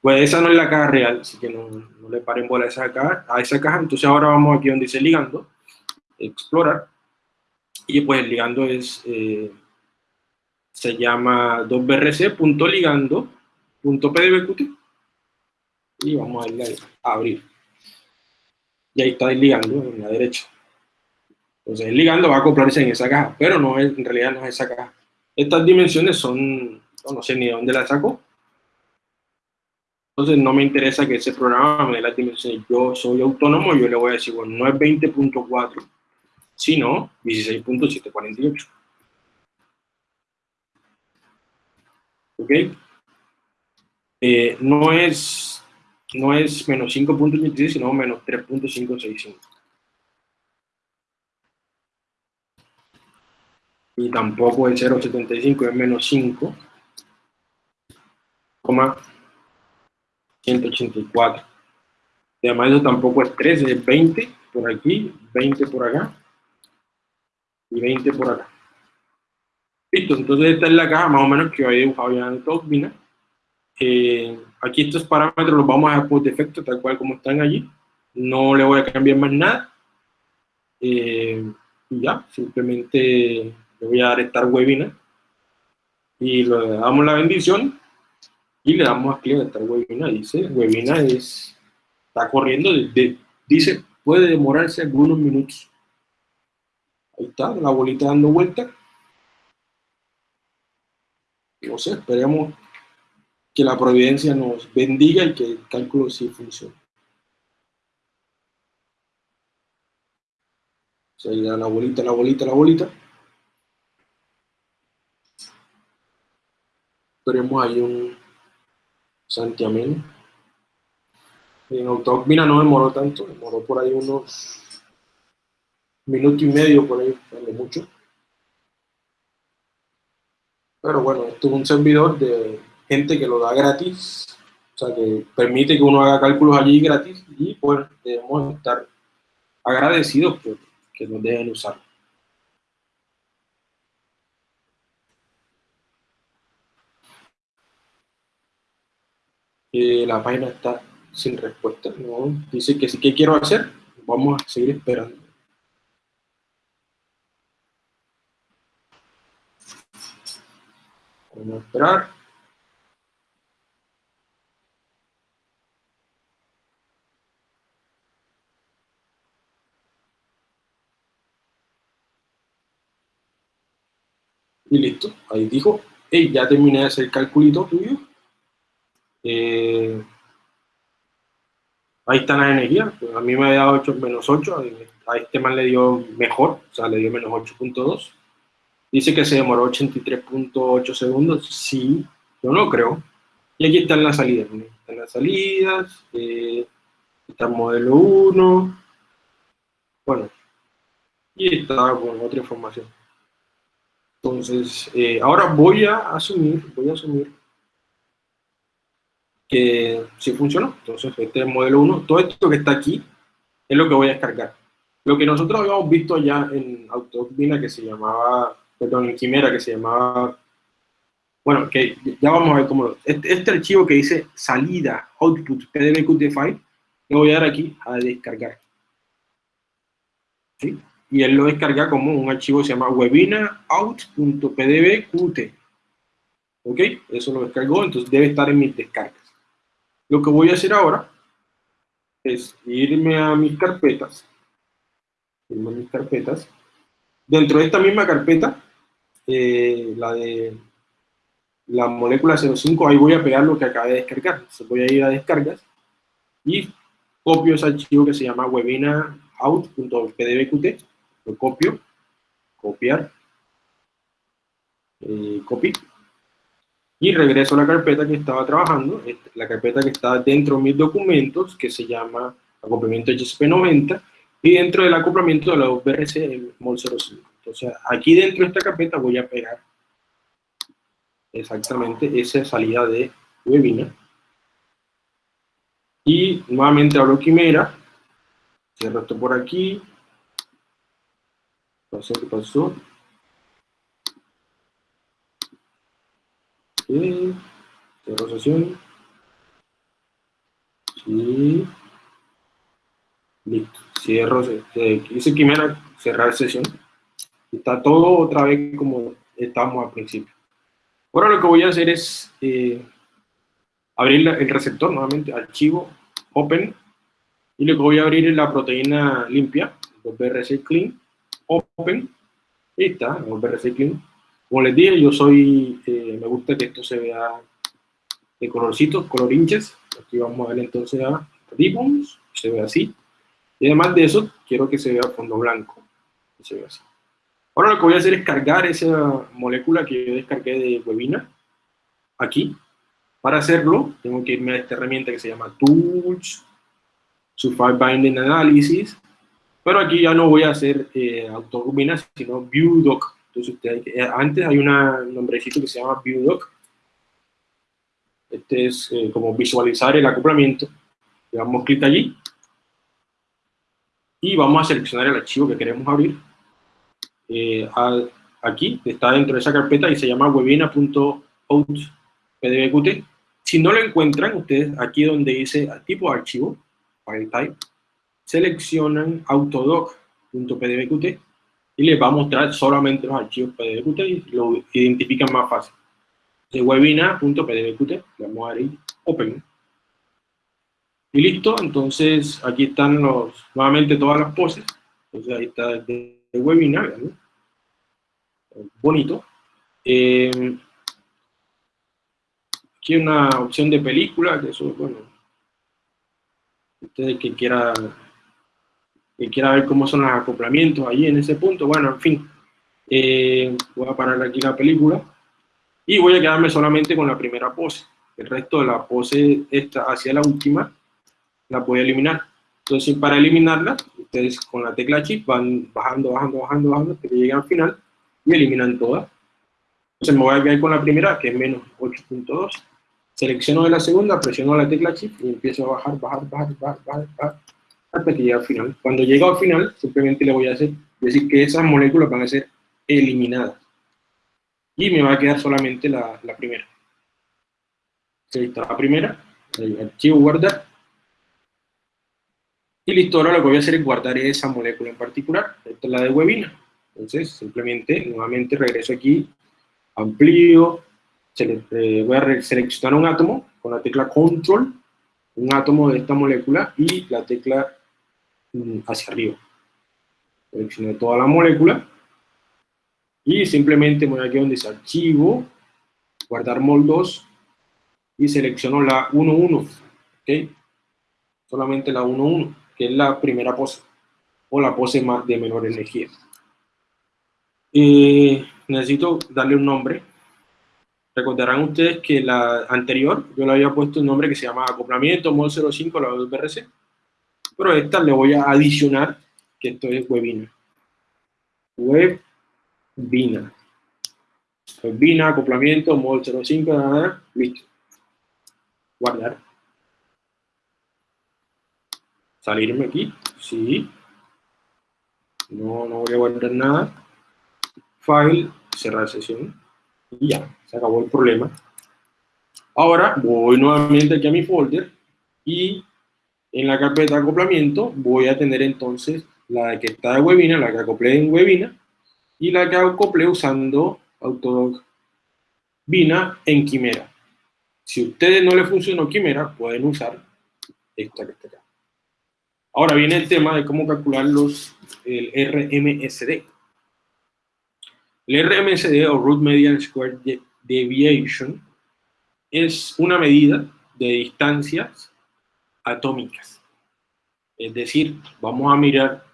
Pues esa no es la caja real, así que no, no le paren bola a esa, caja, a esa caja. Entonces ahora vamos aquí donde dice ligando, explorar, y pues el ligando es, eh, se llama 2brc.ligando.pdbqt y vamos a ir a abrir. Y ahí está el ligando en la derecha. Entonces el ligando va a acoplarse en esa caja, pero no es, en realidad no es esa caja. Estas dimensiones son, no sé ni de dónde las saco, entonces no me interesa que ese programa me dé las dimensiones. Yo soy autónomo, yo le voy a decir, bueno, no es 20.4, sino 16.748. ¿Ok? Eh, no, es, no es menos 5.86, sino menos 3.565. y tampoco el 0,75 es menos 5, 184. Además eso tampoco es 13, es 20 por aquí, 20 por acá y 20 por acá. Listo, entonces esta es la caja más o menos que yo había dibujado ya en el eh, aquí estos parámetros los vamos a dejar por defecto, tal cual como están allí. No le voy a cambiar más nada. Eh, y ya, simplemente voy a dar Start Webinar. Y le damos la bendición y le damos aquí a Start Webinar. Dice, Webinar es, está corriendo, dice, puede demorarse algunos minutos. Ahí está, la bolita dando vuelta. No sé, esperemos que la providencia nos bendiga y que el cálculo sí funcione. Se da la bolita, la bolita, la bolita. Esperemos ahí un santiamén. En Autocmina no demoró tanto, demoró por ahí unos minuto y medio, por ahí, de mucho. Pero bueno, esto es un servidor de gente que lo da gratis, o sea, que permite que uno haga cálculos allí gratis y pues debemos estar agradecidos por que nos dejen usar. Eh, la página está sin respuesta, dice que sí que quiero hacer, vamos a seguir esperando. Vamos a esperar. Y listo, ahí dijo, hey, ya terminé de hacer el calculito tuyo. Eh, ahí está la energía, a mí me había dado 8 menos 8, a este man le dio mejor, o sea, le dio menos 8.2. Dice que se demoró 83.8 segundos. Sí, yo no creo. Y aquí están las salidas. Están las salidas. Eh, está el modelo 1. Bueno. Y está con otra información. Entonces, eh, ahora voy a asumir, voy a asumir que sí funcionó. Entonces, este es el modelo 1. Todo esto que está aquí es lo que voy a descargar. Lo que nosotros habíamos visto allá en Autobina que se llamaba perdón, en Quimera que se llamaba, bueno, que ya vamos a ver cómo, este, este archivo que dice salida, output, pdbqt file, lo voy a dar aquí a descargar. ¿Sí? Y él lo descarga como un archivo que se llama webinaout.pdbqt. ¿Ok? Eso lo descargó, entonces debe estar en mis descargas. Lo que voy a hacer ahora es irme a mis carpetas, irme a mis carpetas, Dentro de esta misma carpeta, eh, la de la molécula 05, ahí voy a pegar lo que acabé de descargar. Voy a ir a descargas y copio ese archivo que se llama webinaout.pdbqt. Lo copio, copiar, eh, copy. Y regreso a la carpeta que estaba trabajando, la carpeta que está dentro de mis documentos, que se llama acoplamiento HSP90, y dentro del acoplamiento de la UBRC, el MOL 05. Entonces, aquí dentro de esta carpeta voy a pegar exactamente esa salida de webinar. Y nuevamente abro Quimera, cierro esto por aquí, sé qué pasó. Sí. Sesión. Sí. Listo. Cierro, dice Quimera, cerrar sesión. Está todo otra vez como estábamos al principio. Ahora lo que voy a hacer es eh, abrir el receptor nuevamente, archivo, open, y lo que voy a abrir es la proteína limpia, BRC clean, open, ahí está, BRC clean. Como les dije, yo soy, eh, me gusta que esto se vea de colorcito, color hinches. Aquí vamos a ver entonces a ribbons, se ve así. Y además de eso, quiero que se vea fondo blanco. Se así. Ahora lo que voy a hacer es cargar esa molécula que yo descargué de Webinar aquí. Para hacerlo, tengo que irme a esta herramienta que se llama Tools, Sulfide Binding Analysis. Pero aquí ya no voy a hacer eh, sino ViewDoc. Entonces, usted eh, antes hay un nombrecito que se llama ViewDoc. Este es eh, como visualizar el acoplamiento. Le damos clic allí. Y vamos a seleccionar el archivo que queremos abrir. Eh, aquí, está dentro de esa carpeta y se llama webina.out.pdbqt. Si no lo encuentran, ustedes aquí donde dice tipo de archivo, file type, seleccionan autodoc.pdbqt y les va a mostrar solamente los archivos pdbqt y lo identifican más fácil. De webinar.pdbqt, vamos a dar open. Y listo, entonces aquí están los, nuevamente todas las poses. Entonces ahí está el webinar, bonito. Eh, aquí una opción de película, que eso, bueno, ustedes que quieran que quiera ver cómo son los acoplamientos ahí en ese punto, bueno, en fin, eh, voy a parar aquí la película y voy a quedarme solamente con la primera pose. El resto de la pose esta hacia la última la voy a eliminar. Entonces, para eliminarla, ustedes con la tecla Shift van bajando, bajando, bajando, bajando, hasta que lleguen al final y eliminan todas. Entonces me voy a quedar con la primera, que es menos 8.2. Selecciono de la segunda, presiono la tecla Shift y empiezo a bajar, bajar, bajar, bajar, bajar, bajar hasta que llegue al final. Cuando llegue al final, simplemente le voy a hacer, decir que esas moléculas van a ser eliminadas. Y me va a quedar solamente la, la primera. Ahí está la primera, el archivo guardar. Y listo, ahora lo que voy a hacer es guardar esa molécula en particular. Esta es la de webina. Entonces, simplemente, nuevamente regreso aquí, amplío, eh, voy a seleccionar un átomo con la tecla Control, un átomo de esta molécula y la tecla hacia arriba. Selecciono toda la molécula y simplemente voy aquí donde dice archivo, guardar moldos y selecciono la 1.1, ¿ok? Solamente la 1.1, que es la primera pose, o la pose más de menor energía. Eh, necesito darle un nombre. Recordarán ustedes que la anterior yo le había puesto un nombre que se llama acoplamiento mod 05 la BRC pero esta le voy a adicionar que esto es Webina. Webina. Webina, acoplamiento, mod 05, nada, listo. Guardar. Salirme aquí, sí. No, no voy a guardar nada. File, cerrar sesión. Y ya, se acabó el problema. Ahora voy nuevamente aquí a mi folder y en la carpeta de acoplamiento voy a tener entonces la que está de Webina, la que acoplé en Webina, y la que acoplé usando Autodoc Vina en Quimera. Si a ustedes no les funcionó Quimera, pueden usar esta que está acá. Ahora viene el tema de cómo calcular los, el RMSD. El RMSD o Root Median Square Deviation es una medida de distancias atómicas. Es decir, vamos a mirar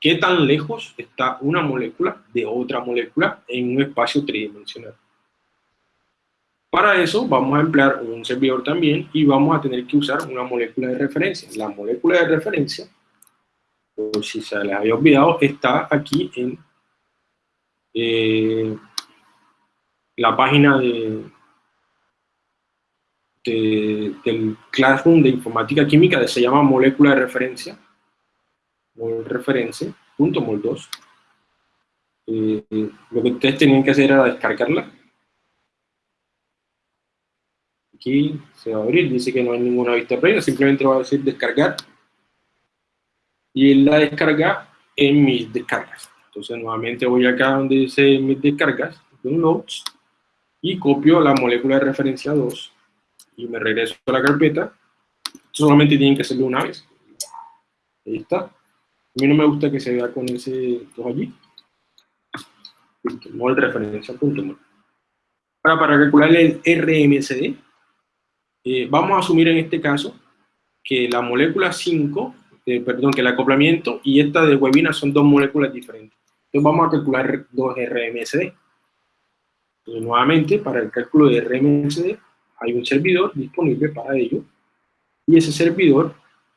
qué tan lejos está una molécula de otra molécula en un espacio tridimensional. Para eso vamos a emplear un servidor también y vamos a tener que usar una molécula de referencia. La molécula de referencia, por si se les había olvidado, está aquí en eh, la página de, del Classroom de Informática Química, se llama molécula de referencia, mol referencia, punto mol 2. Eh, lo que ustedes tenían que hacer era descargarla. Aquí se va a abrir, dice que no hay ninguna vista previa, simplemente va a decir descargar. Y la descarga en mis descargas. Entonces nuevamente voy acá donde dice mis descargas, downloads, y copio la molécula de referencia 2 y me regreso a la carpeta, solamente tienen que hacerlo una vez. Ahí está. A mí no me gusta que se vea con ese todo allí. Listo, de referencia, punto Ahora, para calcular el RMSD, eh, vamos a asumir en este caso que la molécula 5, eh, perdón, que el acoplamiento y esta de webina son dos moléculas diferentes. Entonces vamos a calcular dos RMSD. Entonces, nuevamente, para el cálculo de RMSD, hay un servidor disponible para ello y ese servidor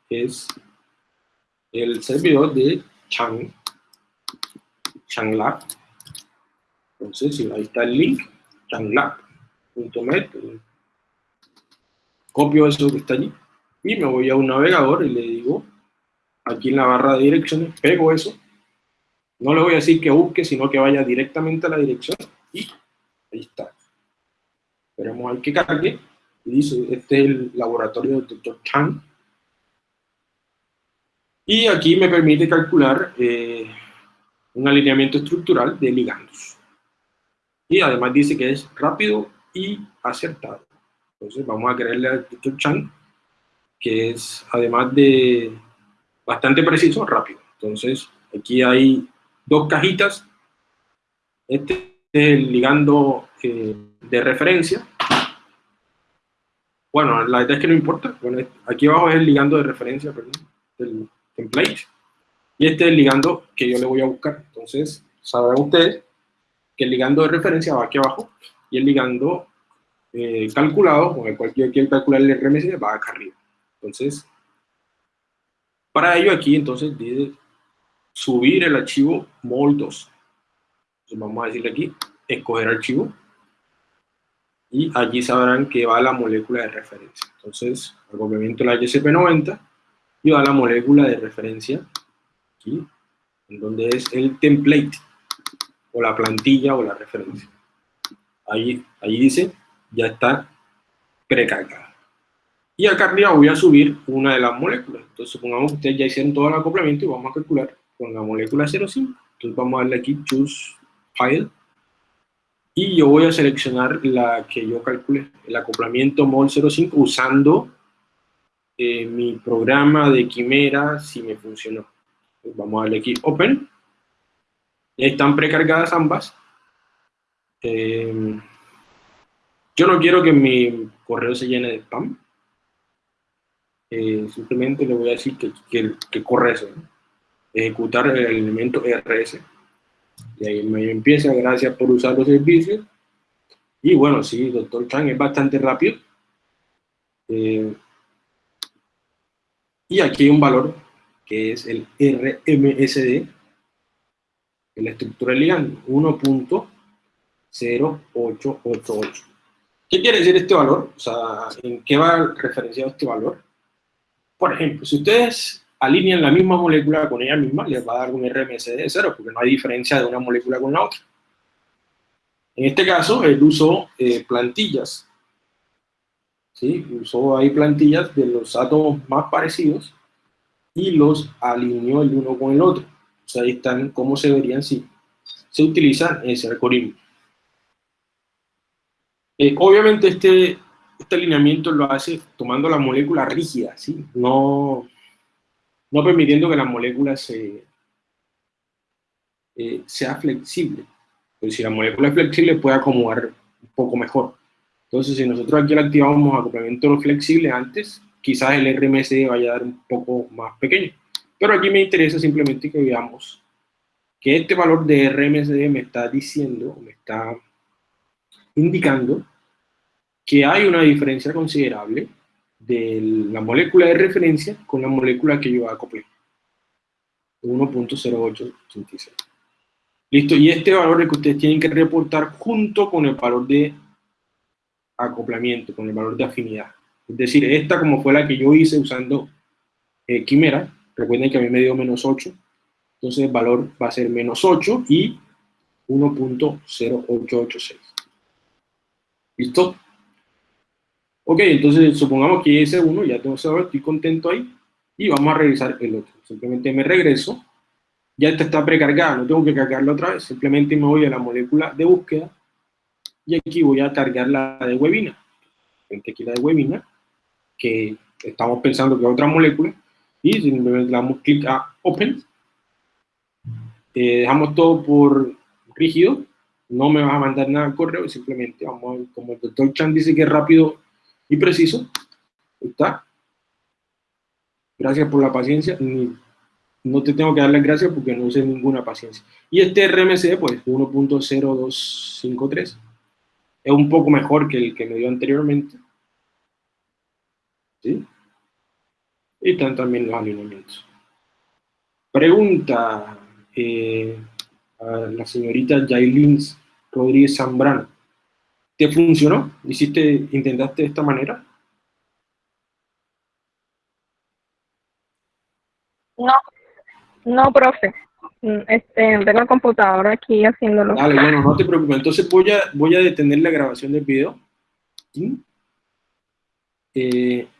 es el servidor de Chang, ChangLab. Entonces, ahí está el link, changlab.met. Copio eso que está allí y me voy a un navegador y le digo, aquí en la barra de direcciones, pego eso. No le voy a decir que busque, sino que vaya directamente a la dirección y ahí está. Esperemos al que cargue. Y dice, este es el laboratorio del Dr. Chan. Y aquí me permite calcular eh, un alineamiento estructural de ligandos. Y además dice que es rápido y acertado. Entonces vamos a creerle al Dr. Chan que es además de bastante preciso, rápido. Entonces aquí hay dos cajitas. Este es el ligando eh, de referencia. Bueno, la verdad es que no importa. Bueno, aquí abajo es el ligando de referencia, perdón, del template. Y este es el ligando que yo le voy a buscar. Entonces, sabrán ustedes que el ligando de referencia va aquí abajo y el ligando eh, calculado, con el cual yo quiero calcular el RMS, va acá arriba. Entonces, para ello aquí, entonces, dice subir el archivo mol2. Entonces, vamos a decirle aquí, escoger archivo. Y allí sabrán que va la molécula de referencia. Entonces, acoplamiento la HSP90 y va la molécula de referencia aquí, en donde es el template, o la plantilla o la referencia. Ahí, ahí dice, ya está precargada. Y acá arriba voy a subir una de las moléculas. Entonces, supongamos que ustedes ya hicieron todo el acoplamiento y vamos a calcular con la molécula 05. Entonces, vamos a darle aquí Choose File. Y yo voy a seleccionar la que yo calcule, el acoplamiento MOL 05, usando eh, mi programa de quimera si me funcionó. vamos a darle aquí Open. Están precargadas ambas. Eh, yo no quiero que mi correo se llene de spam. Eh, simplemente le voy a decir que, que, corre eso. Ejecutar el elemento RS. Y ahí me empieza, gracias por usar los servicios. Y bueno, sí, doctor Chan es bastante rápido. Eh, y aquí hay un valor que es el RMSD, la estructura del ligando, 1.0888. ¿Qué quiere decir este valor? O sea, ¿en qué va referenciado este valor? Por ejemplo, si ustedes alinean la misma molécula con ella misma, les va a dar un RMSD de cero, porque no hay diferencia de una molécula con la otra. En este caso, él usó eh, plantillas. ¿sí? Usó ahí plantillas de los átomos más parecidos y los alineó el uno con el otro. O sea, ahí están cómo se verían si se utiliza ese algoritmo. Eh, obviamente este este alineamiento lo hace tomando la molécula rígida, ¿sí? no, no permitiendo que la molécula eh, sea flexible. Pues si la molécula es flexible puede acomodar un poco mejor. Entonces, si nosotros aquí le activamos acoplamiento flexible antes, quizás el RMSD vaya a dar un poco más pequeño. Pero aquí me interesa simplemente que veamos que este valor de RMSD me está diciendo, me está indicando que hay una diferencia considerable de la molécula de referencia con la molécula que yo acoplé. 1.0886. Listo, y este valor es que ustedes tienen que reportar junto con el valor de acoplamiento, con el valor de afinidad. Es decir, esta como fue la que yo hice usando eh, Quimera, recuerden que a mí me dio menos 8, entonces el valor va a ser menos 8 y 1.0886. ¿Listo? Ok, entonces supongamos que ese uno ya tengo ese estoy contento ahí, y vamos a revisar el otro. Simplemente me regreso, ya esta está precargada, no tengo que cargarla otra vez, simplemente me voy a la molécula de búsqueda, y aquí voy a cargar la de webina. Aquí la de webina, que estamos pensando que es otra molécula, y simplemente le damos clic a Open, eh, dejamos todo por rígido, no me va a mandar nada al correo, simplemente vamos a como el doctor Chan dice que es rápido y preciso. está. Gracias por la paciencia. No te tengo que dar las gracias porque no usé ninguna paciencia. Y este RMC, pues 1.0253, es un poco mejor que el que me dio anteriormente. ¿Sí? Y están también los alineamientos. Pregunta eh, a la señorita Jailins Rodríguez Zambrano. ¿Te funcionó? ¿Hiciste, intentaste de esta manera? No, no, profe. Mm, este, tengo el computador aquí haciéndolo. Dale, bueno, no te preocupes. Entonces voy a, voy a detener la grabación del video. Eh,